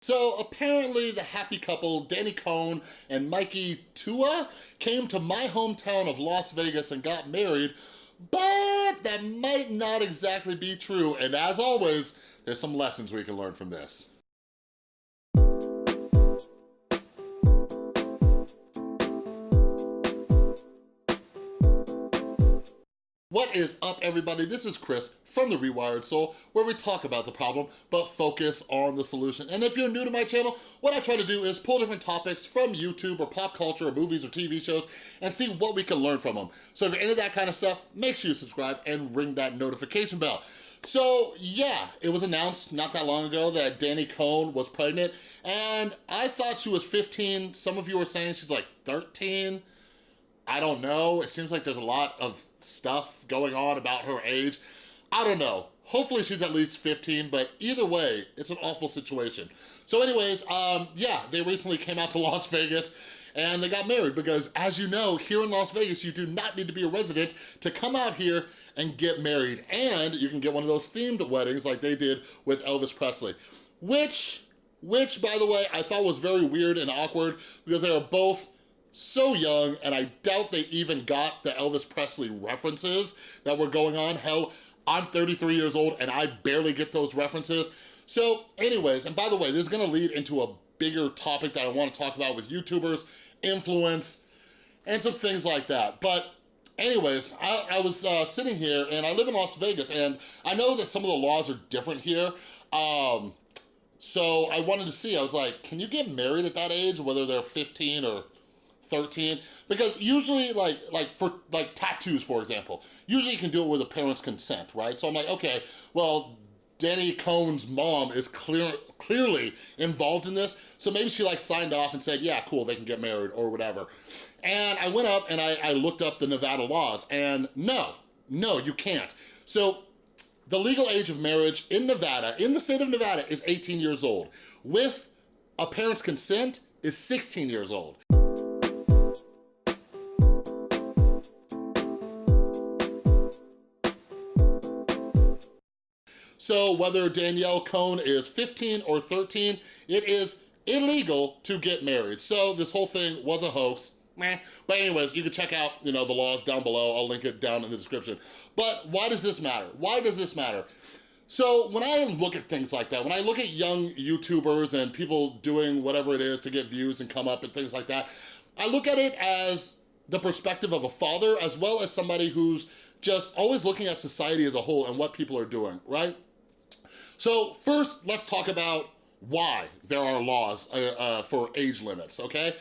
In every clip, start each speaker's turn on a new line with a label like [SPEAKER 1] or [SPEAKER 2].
[SPEAKER 1] So apparently the happy couple, Danny Cohn and Mikey Tua, came to my hometown of Las Vegas and got married, but that might not exactly be true. And as always, there's some lessons we can learn from this. What is up, everybody? This is Chris from The Rewired Soul, where we talk about the problem, but focus on the solution. And if you're new to my channel, what I try to do is pull different topics from YouTube or pop culture or movies or TV shows and see what we can learn from them. So if you're into that kind of stuff, make sure you subscribe and ring that notification bell. So yeah, it was announced not that long ago that Danny Cohn was pregnant, and I thought she was 15. Some of you were saying she's like 13. I don't know. It seems like there's a lot of stuff going on about her age. I don't know. Hopefully she's at least 15, but either way, it's an awful situation. So anyways, um, yeah, they recently came out to Las Vegas and they got married because as you know, here in Las Vegas, you do not need to be a resident to come out here and get married. And you can get one of those themed weddings like they did with Elvis Presley, which, which by the way, I thought was very weird and awkward because they were both so young, and I doubt they even got the Elvis Presley references that were going on. Hell, I'm 33 years old and I barely get those references. So anyways, and by the way, this is gonna lead into a bigger topic that I wanna talk about with YouTubers, influence, and some things like that. But anyways, I, I was uh, sitting here and I live in Las Vegas and I know that some of the laws are different here. Um, so I wanted to see, I was like, can you get married at that age, whether they're 15 or 13 because usually like like for like tattoos for example usually you can do it with a parent's consent right? So i'm like okay well danny cohn's mom is clear clearly involved in this so maybe she like signed off and said yeah cool they can get married or whatever. And i went up and i, I looked up the nevada laws and no no you can't. So the legal age of marriage in nevada in the state of nevada is 18 years old with a parent's consent is 16 years old So whether Danielle Cohn is 15 or 13, it is illegal to get married. So this whole thing was a hoax. Meh. But anyways, you can check out, you know, the laws down below. I'll link it down in the description. But why does this matter? Why does this matter? So when I look at things like that, when I look at young YouTubers and people doing whatever it is to get views and come up and things like that, I look at it as the perspective of a father as well as somebody who's just always looking at society as a whole and what people are doing, right? So first, let's talk about why there are laws uh, uh, for age limits, okay?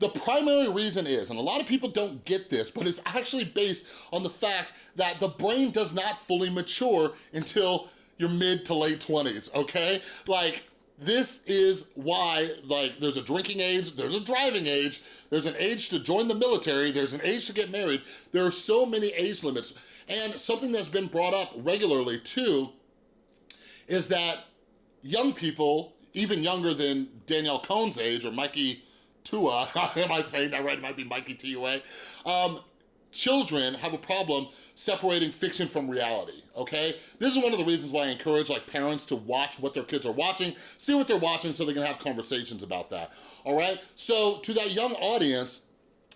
[SPEAKER 1] The primary reason is, and a lot of people don't get this, but it's actually based on the fact that the brain does not fully mature until your mid to late 20s, okay? Like, this is why, like, there's a drinking age, there's a driving age, there's an age to join the military, there's an age to get married. There are so many age limits. And something that's been brought up regularly too is that young people, even younger than Danielle Cohn's age or Mikey Tua, am I saying that right? It might be Mikey Tua. Um, children have a problem separating fiction from reality, okay? This is one of the reasons why I encourage like parents to watch what their kids are watching, see what they're watching so they can have conversations about that, all right? So to that young audience,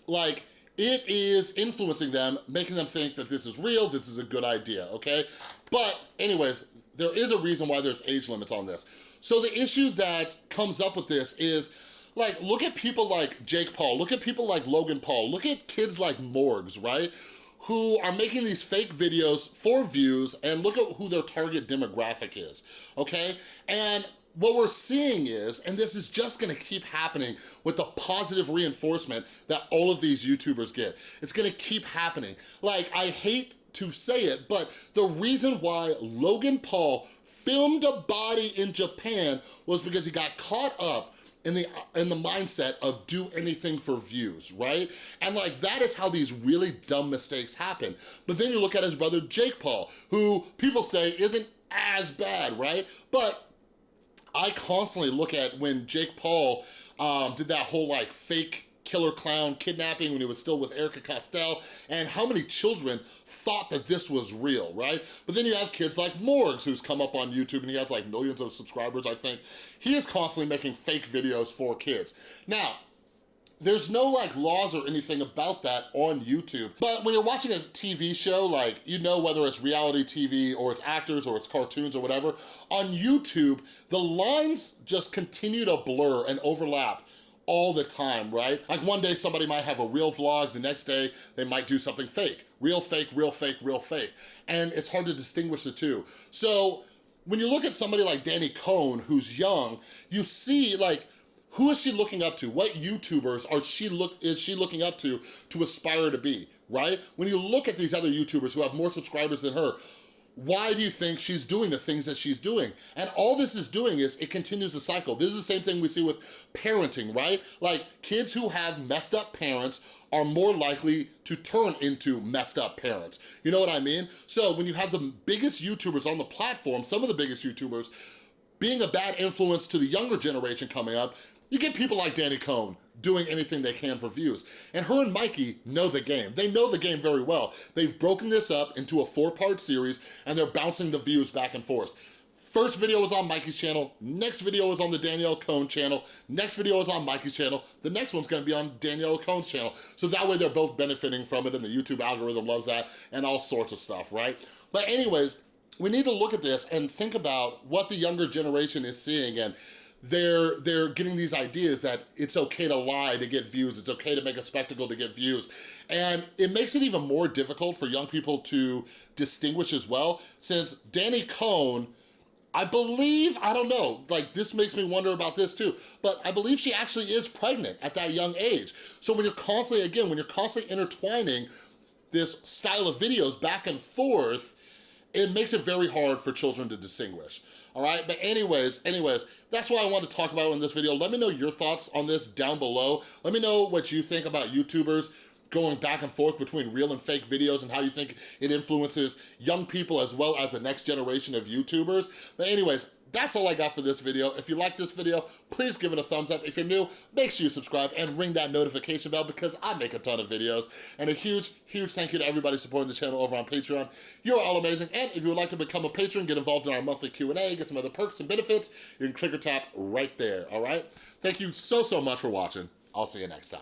[SPEAKER 1] like, it is influencing them, making them think that this is real, this is a good idea, okay? But anyways, there is a reason why there's age limits on this. So the issue that comes up with this is, like, look at people like Jake Paul, look at people like Logan Paul, look at kids like Morgz, right? who are making these fake videos for views and look at who their target demographic is, okay? And what we're seeing is, and this is just gonna keep happening with the positive reinforcement that all of these YouTubers get. It's gonna keep happening. Like, I hate to say it, but the reason why Logan Paul filmed a body in Japan was because he got caught up in the in the mindset of do anything for views, right? And like that is how these really dumb mistakes happen. But then you look at his brother Jake Paul, who people say isn't as bad, right? But I constantly look at when Jake Paul um, did that whole like fake killer clown kidnapping when he was still with Erika Costell, and how many children thought that this was real, right? But then you have kids like Morgz, who's come up on YouTube, and he has like millions of subscribers, I think. He is constantly making fake videos for kids. Now, there's no like laws or anything about that on YouTube. But when you're watching a TV show, like you know whether it's reality TV or it's actors or it's cartoons or whatever, on YouTube, the lines just continue to blur and overlap all the time, right? Like one day somebody might have a real vlog, the next day they might do something fake. Real fake, real fake, real fake. And it's hard to distinguish the two. So when you look at somebody like Danny Cohn, who's young, you see like, who is she looking up to? What YouTubers are she look is she looking up to to aspire to be, right? When you look at these other YouTubers who have more subscribers than her, why do you think she's doing the things that she's doing? And all this is doing is it continues the cycle. This is the same thing we see with parenting, right? Like kids who have messed up parents are more likely to turn into messed up parents. You know what I mean? So when you have the biggest YouTubers on the platform, some of the biggest YouTubers, being a bad influence to the younger generation coming up, you get people like Danny Cohn doing anything they can for views. And her and Mikey know the game. They know the game very well. They've broken this up into a four-part series and they're bouncing the views back and forth. First video was on Mikey's channel, next video is on the Danielle Cohn channel, next video is on Mikey's channel, the next one's gonna be on Danielle Cohn's channel. So that way they're both benefiting from it and the YouTube algorithm loves that and all sorts of stuff, right? But anyways, we need to look at this and think about what the younger generation is seeing and they're they're getting these ideas that it's okay to lie to get views, it's okay to make a spectacle to get views. And it makes it even more difficult for young people to distinguish as well, since Danny Cohn, I believe, I don't know, like this makes me wonder about this too, but I believe she actually is pregnant at that young age. So when you're constantly, again, when you're constantly intertwining this style of videos back and forth, it makes it very hard for children to distinguish all right? But anyways, anyways, that's what I want to talk about in this video. Let me know your thoughts on this down below. Let me know what you think about YouTubers going back and forth between real and fake videos and how you think it influences young people as well as the next generation of YouTubers. But anyways, that's all I got for this video. If you like this video, please give it a thumbs up. If you're new, make sure you subscribe and ring that notification bell because I make a ton of videos. And a huge, huge thank you to everybody supporting the channel over on Patreon. You're all amazing. And if you would like to become a patron, get involved in our monthly Q&A, get some other perks and benefits, you can click or tap right there, all right? Thank you so, so much for watching. I'll see you next time.